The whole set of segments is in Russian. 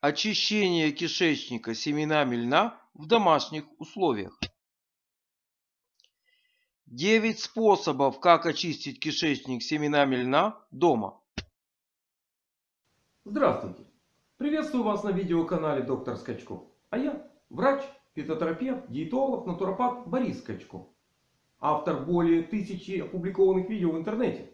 Очищение кишечника семенами льна в домашних условиях. 9 способов, как очистить кишечник семенами льна дома. Здравствуйте! Приветствую вас на видеоканале Доктор Скачков. А я врач, фитотерапевт, диетолог, натуропат Борис Скачков. Автор более тысячи опубликованных видео в интернете.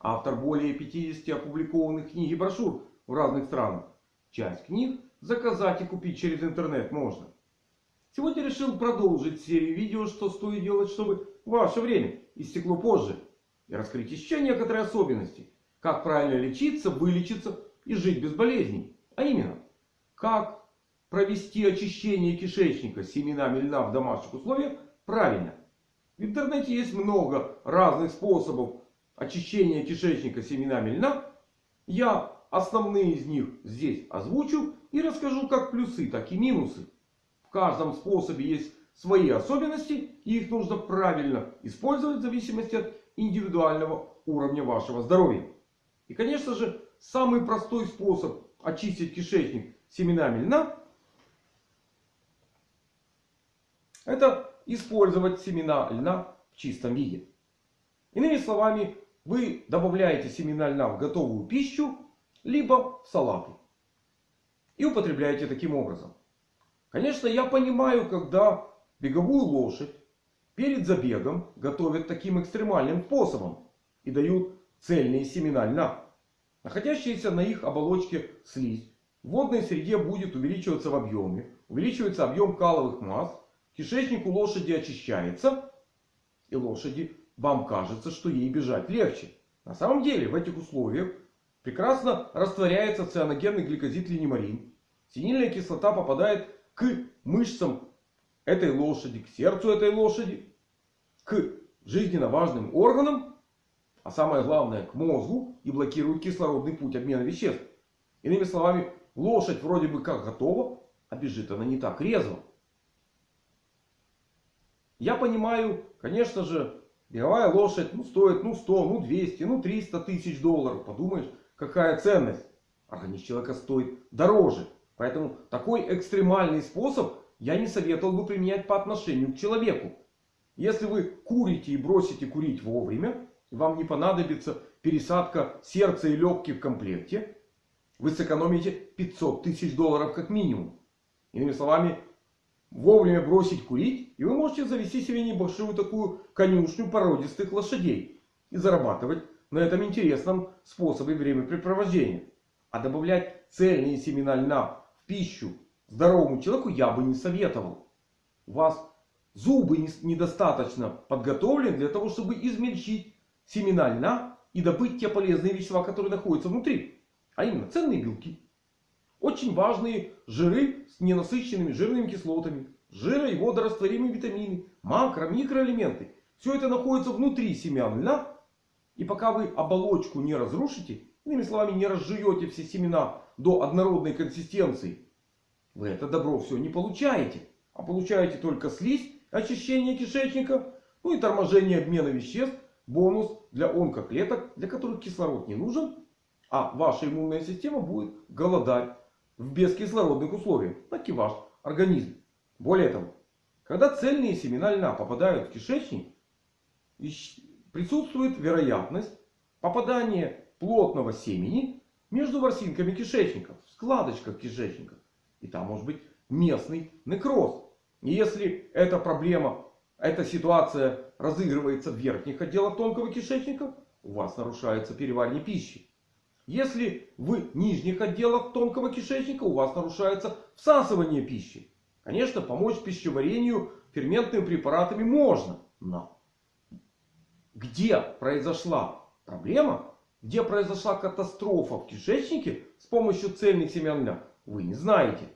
Автор более 50 опубликованных книг и брошюр в разных странах. Часть книг заказать и купить через интернет можно. Сегодня решил продолжить серию видео, что стоит делать, чтобы ваше время истекло позже. И раскрыть еще некоторые особенности. Как правильно лечиться, вылечиться и жить без болезней. А именно, как провести очищение кишечника семенами льна в домашних условиях правильно. В интернете есть много разных способов очищения кишечника семенами льна. Я Основные из них здесь озвучу и расскажу как плюсы, так и минусы. В каждом способе есть свои особенности и их нужно правильно использовать в зависимости от индивидуального уровня вашего здоровья. И конечно же самый простой способ очистить кишечник семенами льна это использовать семена льна в чистом виде. Иными словами вы добавляете семена льна в готовую пищу либо салаты. И употребляете таким образом. Конечно, я понимаю, когда беговую лошадь перед забегом готовят таким экстремальным способом. И дают цельные семена льна. Находящиеся на их оболочке слизь в водной среде будет увеличиваться в объеме. Увеличивается объем каловых масс. Кишечник у лошади очищается. И лошади вам кажется, что ей бежать легче. На самом деле в этих условиях Прекрасно растворяется цианогенный гликозид линемарин. Синильная кислота попадает к мышцам этой лошади, к сердцу этой лошади, к жизненно важным органам, а самое главное к мозгу и блокирует кислородный путь обмена веществ. Иными словами, лошадь вроде бы как готова, а бежит она не так резво. Я понимаю, конечно же, беговая лошадь ну, стоит ну 100, ну 200, ну 300 тысяч долларов. Подумаешь, какая ценность. Организм человека стоит дороже. Поэтому такой экстремальный способ я не советовал бы применять по отношению к человеку. Если вы курите и бросите курить вовремя, вам не понадобится пересадка сердца и легких в комплекте. Вы сэкономите 500 тысяч долларов как минимум. Иными словами, вовремя бросить курить. И вы можете завести себе небольшую такую конюшню породистых лошадей. И зарабатывать на этом интересном способе времяпрепровождения. А добавлять цельные семена льна в пищу здоровому человеку я бы не советовал. У вас зубы недостаточно подготовлены для того, чтобы измельчить семена льна и добыть те полезные вещества, которые находятся внутри. А именно ценные белки. Очень важные жиры с ненасыщенными жирными кислотами. Жиры и водорастворимые витамины. Макро, микроэлементы. Все это находится внутри семян льна и пока вы оболочку не разрушите, иными словами не разжуете все семена до однородной консистенции, вы это добро все не получаете. А получаете только слизь, очищение кишечника, ну и торможение обмена веществ. Бонус для онкоклеток, для которых кислород не нужен. А ваша иммунная система будет голодать в бескислородных условиях. Так и ваш организм. Более того, когда цельные семена льна попадают в кишечник, присутствует вероятность попадания плотного семени между ворсинками кишечника. В складочках кишечника. И там может быть местный некроз. И если эта проблема, эта ситуация разыгрывается в верхних отделах тонкого кишечника, у вас нарушается переваривание пищи. Если в нижних отделах тонкого кишечника у вас нарушается всасывание пищи. Конечно, помочь пищеварению ферментными препаратами можно. Но где произошла проблема, где произошла катастрофа в кишечнике с помощью цельных семян льна, вы не знаете.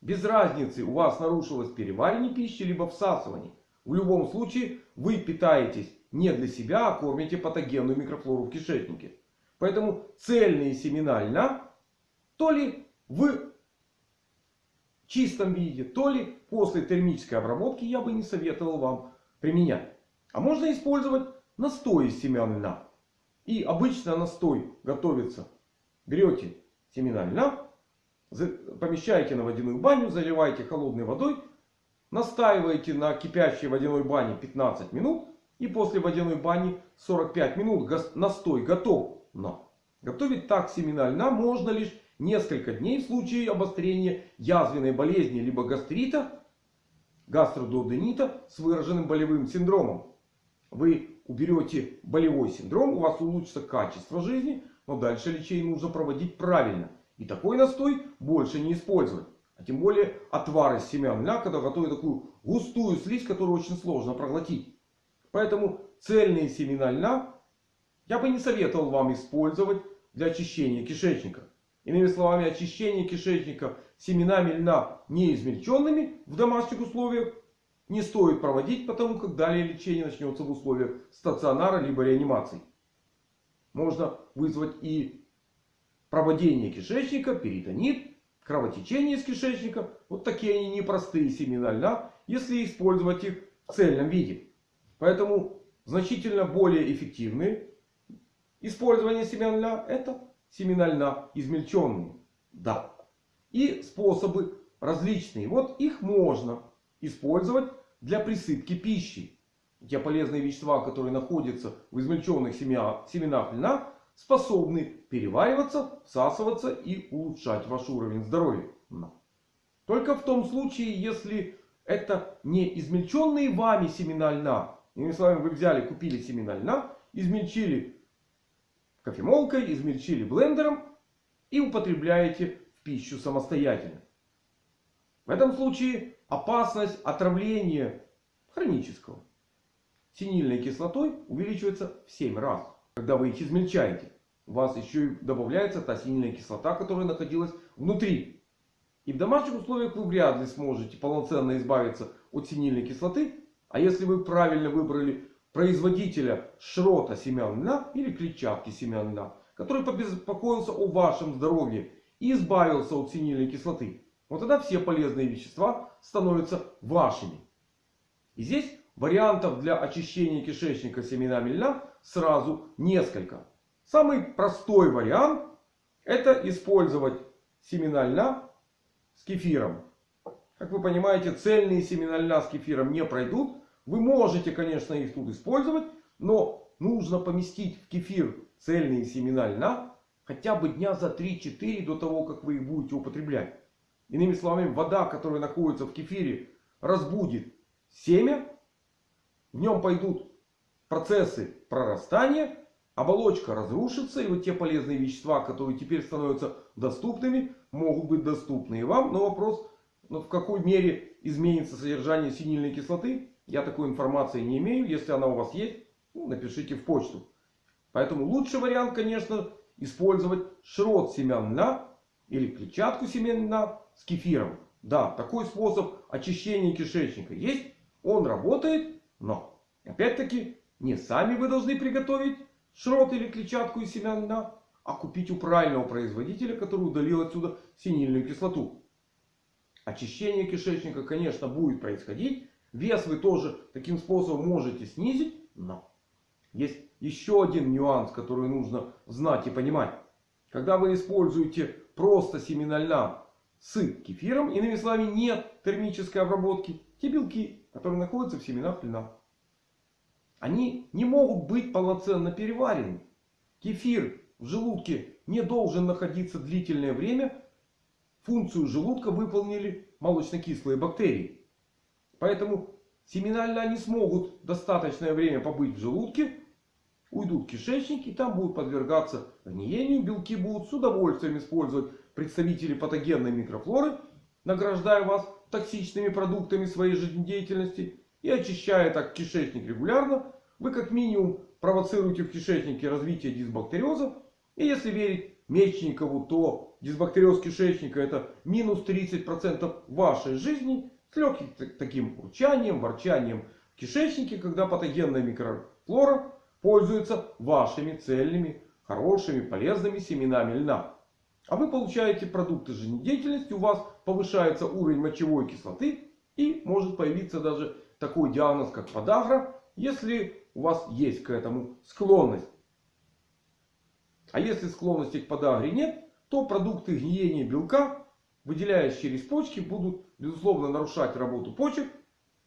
Без разницы у вас нарушилось переваривание пищи либо всасывание. В любом случае вы питаетесь не для себя, а кормите патогенную микрофлору в кишечнике. Поэтому цельные семена льна то ли в чистом виде, то ли после термической обработки я бы не советовал вам применять. А можно использовать настой из семян льна. И обычно настой готовится. Берете семена льна. Помещаете на водяную баню, заливаете холодной водой. Настаиваете на кипящей водяной бане 15 минут. И после водяной бани 45 минут настой готов. Но готовить так семена льна можно лишь несколько дней в случае обострения язвенной болезни либо гастрита, гастродуоденита с выраженным болевым синдромом. Вы уберете болевой синдром, у вас улучшится качество жизни, но дальше лечение нужно проводить правильно. И такой настой больше не использовать. А тем более отвар из семян когда готовят такую густую слизь, которую очень сложно проглотить. Поэтому цельные семена льна я бы не советовал вам использовать для очищения кишечника. Иными словами, очищение кишечника семенами льна не измельченными в домашних условиях не стоит проводить, потому как далее лечение начнется в условиях стационара либо реанимации. Можно вызвать и проводение кишечника, перитонит, кровотечение из кишечника. Вот такие они непростые семена льна, если использовать их в цельном виде. Поэтому значительно более эффективные использование семян льна это семена льна измельченные. Да. И способы различные. Вот их можно использовать для присыпки пищи. Те полезные вещества, которые находятся в измельченных семенах льна, способны перевариваться, всасываться и улучшать ваш уровень здоровья. Только в том случае, если это не измельченные вами семена льна. Иными словами, вы взяли, купили семена льна, измельчили кофемолкой, измельчили блендером и употребляете в пищу самостоятельно. В этом случае опасность отравления хронического синильной кислотой увеличивается в 7 раз. Когда вы их измельчаете, у вас еще и добавляется та синильная кислота, которая находилась внутри. И в домашних условиях вы вряд ли сможете полноценно избавиться от синильной кислоты. А если вы правильно выбрали производителя шрота семян льна или клетчатки семян льна, который побеспокоился о вашем здоровье и избавился от синильной кислоты, вот тогда все полезные вещества становятся вашими. И здесь вариантов для очищения кишечника семенами льна сразу несколько. Самый простой вариант это использовать семена льна с кефиром. Как вы понимаете, цельные семена льна с кефиром не пройдут. Вы можете, конечно, их тут использовать. Но нужно поместить в кефир цельные семена льна хотя бы дня за 3-4 до того, как вы их будете употреблять. Иными словами, вода, которая находится в кефире, разбудит семя. В нем пойдут процессы прорастания. Оболочка разрушится. И вот те полезные вещества, которые теперь становятся доступными, могут быть доступны и вам. Но вопрос, ну, в какой мере изменится содержание синильной кислоты. Я такой информации не имею. Если она у вас есть, ну, напишите в почту. Поэтому лучший вариант, конечно, использовать шрот семян льна или клетчатку семян льна с кефиром. Да, такой способ очищения кишечника есть. Он работает. Но, опять-таки, не сами вы должны приготовить шрот или клетчатку из семян льна. А купить у правильного производителя, который удалил отсюда синильную кислоту. Очищение кишечника, конечно, будет происходить. Вес вы тоже таким способом можете снизить. Но есть еще один нюанс, который нужно знать и понимать. Когда вы используете просто семена льна с кефиром, иными словами, нет термической обработки, те белки, которые находятся в семенах льна, они не могут быть полноценно переварены. Кефир в желудке не должен находиться длительное время. Функцию желудка выполнили молочно-кислые бактерии. Поэтому семена льна не смогут достаточное время побыть в желудке. Уйдут в кишечник и там будут подвергаться гниению. Белки будут с удовольствием использовать представители патогенной микрофлоры. Награждая вас токсичными продуктами своей жизнедеятельности. И очищая так кишечник регулярно. Вы как минимум провоцируете в кишечнике развитие дисбактериоза. И если верить Мечникову, то дисбактериоз кишечника это минус 30% вашей жизни. С легким таким урчанием, ворчанием в кишечнике, когда патогенная микрофлора пользуется вашими цельными, хорошими, полезными семенами льна. А вы получаете продукты жизнедеятельности, у вас повышается уровень мочевой кислоты. И может появиться даже такой диагноз, как подагра, если у вас есть к этому склонность. А если склонности к подагре нет, то продукты гниения белка, выделяясь через почки, будут безусловно нарушать работу почек.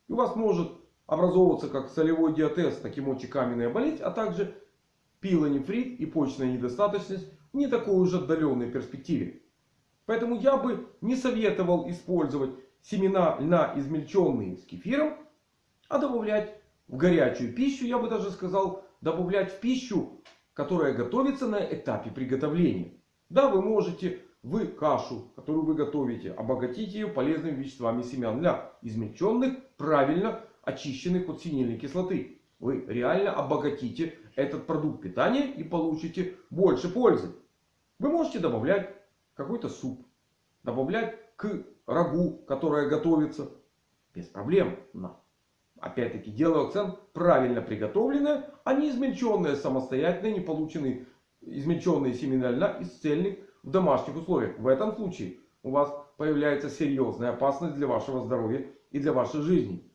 И у вас может образовываться как солевой диатез, так и мочекаменная болезнь, а также пилонефрит и почечная недостаточность в не такой уж отдаленной перспективе. Поэтому я бы не советовал использовать семена льна измельченные с кефиром, а добавлять в горячую пищу, я бы даже сказал, добавлять в пищу, которая готовится на этапе приготовления. Да, вы можете вы кашу, которую вы готовите, обогатить ее полезными веществами семян льна, измельченных, правильно очищенных от синильной кислоты. Вы реально обогатите этот продукт питания и получите больше пользы. Вы можете добавлять какой-то суп. Добавлять к рагу, которое готовится. Без проблем. Но, опять-таки, делаю акцент. Правильно приготовленное, а не измельченное самостоятельно, не полученные измельченные семена льна из цельных в домашних условиях. В этом случае у вас появляется серьезная опасность для вашего здоровья и для вашей жизни.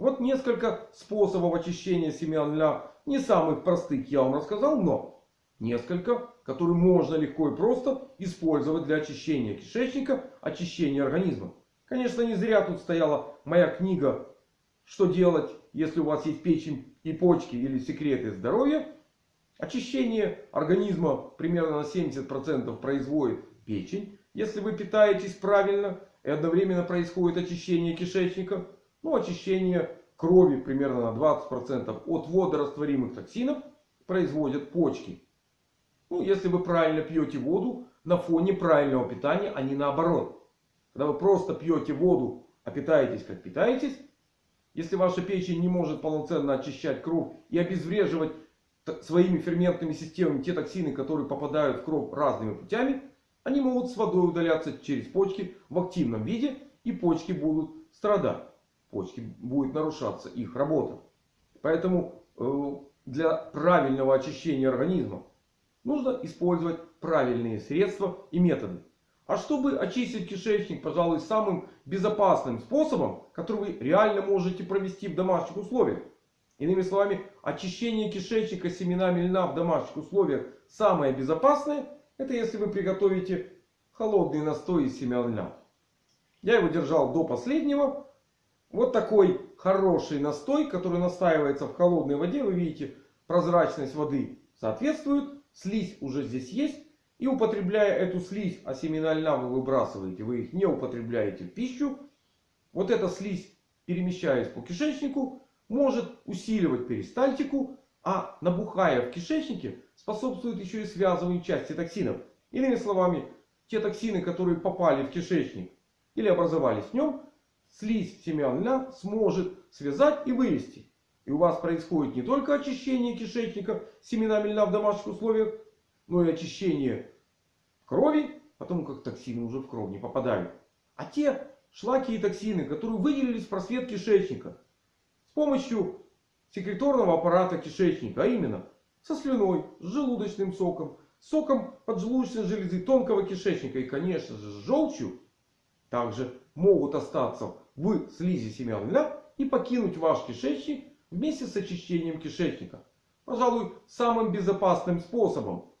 Вот несколько способов очищения семян льна. Не самых простых я вам рассказал, но несколько, которые можно легко и просто использовать для очищения кишечника, очищения организма. Конечно, не зря тут стояла моя книга «Что делать, если у вас есть печень и почки или секреты здоровья». Очищение организма примерно на 70% производит печень. Если вы питаетесь правильно и одновременно происходит очищение кишечника. Ну, очищение крови примерно на 20% от водорастворимых токсинов производят почки. Ну, если вы правильно пьете воду на фоне правильного питания, а не наоборот. Когда вы просто пьете воду, а питаетесь как питаетесь. Если ваша печень не может полноценно очищать кровь и обезвреживать своими ферментными системами те токсины, которые попадают в кровь разными путями, они могут с водой удаляться через почки в активном виде. И почки будут страдать. Почки будет нарушаться их работа. Поэтому э, для правильного очищения организма нужно использовать правильные средства и методы. А чтобы очистить кишечник, пожалуй, самым безопасным способом, который вы реально можете провести в домашних условиях. Иными словами, очищение кишечника семенами льна в домашних условиях самое безопасное. Это если вы приготовите холодный настой из семян льна. Я его держал до последнего. Вот такой хороший настой, который настаивается в холодной воде. Вы видите, прозрачность воды соответствует. Слизь уже здесь есть. И употребляя эту слизь, а семена льна вы выбрасываете, вы их не употребляете в пищу. Вот эта слизь, перемещаясь по кишечнику, может усиливать перистальтику. А набухая в кишечнике, способствует еще и связыванию части токсинов. Иными словами, те токсины, которые попали в кишечник или образовались в нем, слизь семян сможет связать и вывести. И у вас происходит не только очищение кишечника семенами льна в домашних условиях, но и очищение крови, потому как токсины уже в кровь не попадают. А те шлаки и токсины, которые выделились в просвет кишечника с помощью секреторного аппарата кишечника, а именно со слюной, с желудочным соком, соком поджелудочной железы, тонкого кишечника и, конечно же, с желчью, также могут остаться в слизи семян льна и покинуть ваш кишечник вместе с очищением кишечника. Пожалуй, самым безопасным способом.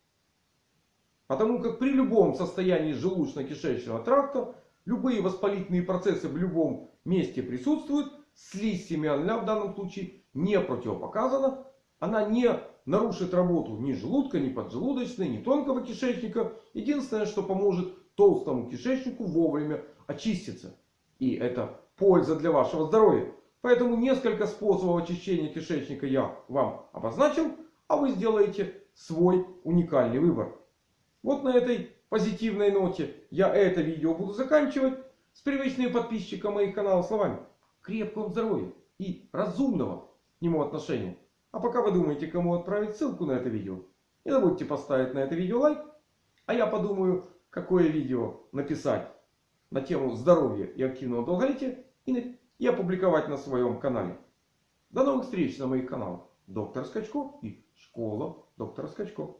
Потому как при любом состоянии желудочно-кишечного тракта любые воспалительные процессы в любом месте присутствуют. Слизь семян льна в данном случае не противопоказана. Она не нарушит работу ни желудка, ни поджелудочной, ни тонкого кишечника. Единственное, что поможет толстому кишечнику вовремя очиститься. И это польза для вашего здоровья. Поэтому несколько способов очищения кишечника я вам обозначил. А вы сделаете свой уникальный выбор. Вот на этой позитивной ноте я это видео буду заканчивать. С привычными подписчикам моих каналов словами. Крепкого здоровья и разумного к нему отношения. А пока вы думаете, кому отправить ссылку на это видео. Не забудьте поставить на это видео лайк. А я подумаю, какое видео написать на тему здоровья и активного долголетия. И опубликовать на своем канале. До новых встреч на моих каналах. Доктор Скачко и Школа доктора Скачко.